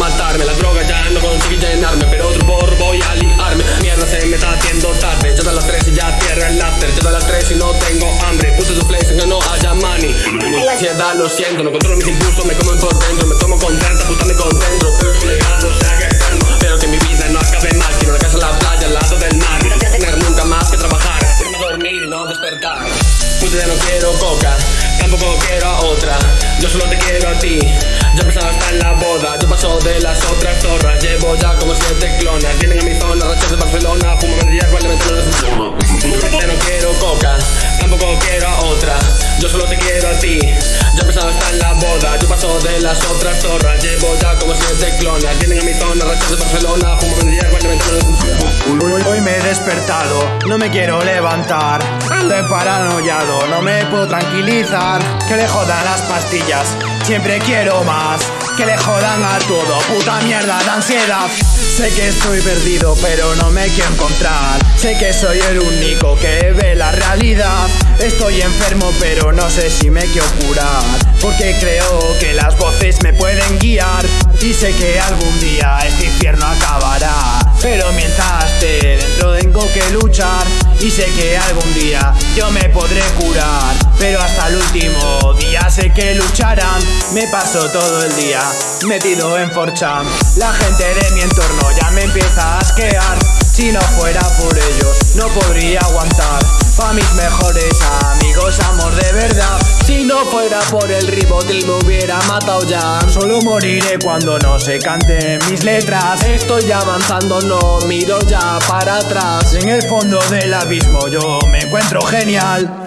matarme. La droga ya no consigue llenarme Pero otro porro voy a liarme. Mierda se me está haciendo tarde. Ya de las 3 y ya cierra el after. Ya de las 3 y no tengo hambre. Puse su place que no haya money. La ansiedad lo siento No controlo mis impulsos, me comen por dentro Me tomo con 30, puta me concentro. Que calmo Pero que mi vida no acabe mal Quiero una casa en la playa, al lado del mar. No quiero tener nunca más que trabajar. Quiero dormir y no despertar. Puta ya no quiero coca Tampoco quiero paso de las otras zorras. Llevo ya como siete clonas. Vienen a mi zona, rachas de Barcelona. Fumo de hierba y le meto en Ya no quiero coca Tampoco quiero a otra. Yo solo te quiero a ti. Ya pensaba estar en la boda. Yo paso de las otras zorras. Llevo ya como siete clonas. Vienen a mi zona, rachas de Barcelona. Fumo de hierba y le meto en Hoy, hoy me he despertado, no me quiero levantar. Estoy paranoiado, no me puedo tranquilizar. Que le jodan las pastillas, siempre quiero más Que le jodan a todo, puta mierda de ansiedad. Sé que estoy perdido, pero no me quiero encontrar. Sé que soy el único que ve la realidad. Estoy enfermo, pero no sé si me quiero curar. Porque creo que las voces me pueden guiar. Y sé que algún día este infierno acabará. Pero mientras esté Y sé que algún día yo me podré curar Pero hasta el último día sé que lucharán. Me paso todo el día metido en 4chan La gente de mi entorno ya me empieza a asquear. Si no fuera por ellos no fuera por el ribotil me hubiera matado ya. Solo moriré cuando no se canten mis letras. Estoy avanzando, no miro ya para atrás. En el fondo del abismo yo me encuentro genial